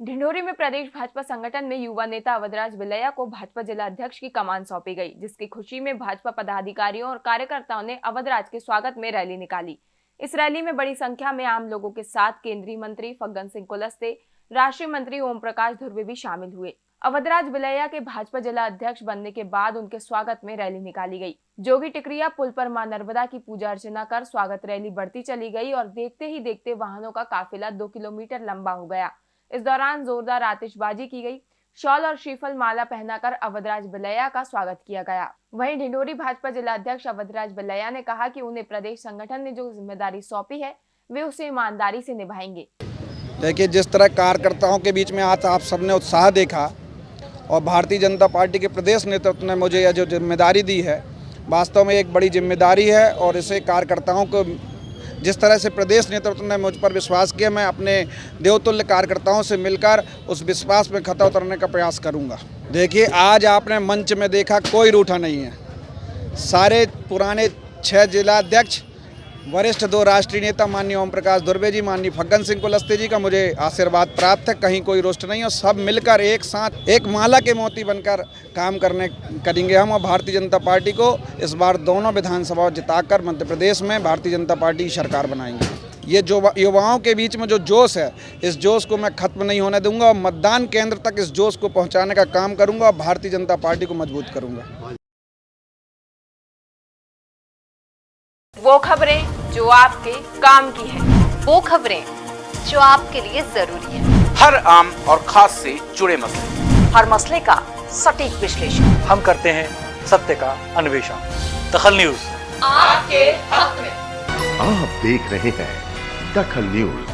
ढिंढोरी में प्रदेश भाजपा संगठन में युवा नेता अवधराज बिलैया को भाजपा जिला अध्यक्ष की कमान सौंपी गई, जिसकी खुशी में भाजपा पदाधिकारियों और कार्यकर्ताओं ने अवधराज के स्वागत में रैली निकाली। इस रैली में बड़ी संख्या में आम लोगों के साथ केंद्रीय मंत्री फग्गन सिंह कुलस्ते, राष्ट्रीय मंत्री ओम प्रकाश धुर्वे भी शामिल हुए। अवधराज बिलैया के भाजपा जिला अध्यक्ष बनने के बाद उनके स्वागत में रैली निकाली गई। जोगी टिकरिया पुल पर माँ नर्मदा की पूजा अर्चना कर स्वागत रैली बढ़ती चली गई और देखते ही देखते वाहनों का काफिला दो किलोमीटर लंबा हो गया। इस दौरान जोरदार आतिशबाजी की गई। शॉल और श्रीफल माला पहनाकर अवधराज बिलैया का स्वागत किया गया। वहीं ढिंडोरी भाजपा जिला अध्यक्ष अवधराज बिलैया ने कहा कि उन्हें प्रदेश संगठन ने जो ज़िम्मेदारी सौंपी है, वे उसे ईमानदारी से निभाएँगे। देखिए, जिस तरह कार्यकर्ताओं के बीच में आज आप सबने उत्साह देखा और भारतीय जनता पार्टी के प्रदेश नेतृत्व ने मुझे यह जो ज़िम्मेदारी दी है, वास्तव में एक बड़ी ज़िम्मेदारी है और इसे कार्यकर्ताओं को जिस तरह से प्रदेश नेतृत्व ने मुझ पर विश्वास किया, मैं अपने देवतुल्य कार्यकर्ताओं से मिलकर उस विश्वास में खता उतरने का प्रयास करूँगा। देखिए, आज आपने मंच में देखा कोई रूठा नहीं है। सारे पुराने छः जिला अध्यक्ष वरिष्ठ दो राष्ट्रीय नेता माननीय ओम प्रकाश दुर्वे जी, माननीय फग्गन सिंह कुलस्ते जी का मुझे आशीर्वाद प्राप्त है। कहीं कोई रुष्ट नहीं और सब मिलकर एक साथ, एक माला के मोती बनकर काम करने करेंगे हम और भारतीय जनता पार्टी को इस बार दोनों विधानसभाओं जिताकर मध्य प्रदेश में भारतीय जनता पार्टी की सरकार बनाएँगे। ये जो युवाओं के बीच में जो जोश है, इस जोश को मैं खत्म नहीं होने दूँगा और मतदान केंद्र तक इस जोश को पहुँचाने का काम करूँगा और भारतीय जनता पार्टी को मज़बूत करूँगा। वो खबरें जो आपके काम की है। वो खबरें जो आपके लिए ज़रूरी है। हर आम और खास से जुड़े मसले। हर मसले का सटीक विश्लेषण। हम करते हैं सत्य का अन्वेषण। दखल न्यूज़। आपके हक में। आप देख रहे हैं दखल न्यूज़।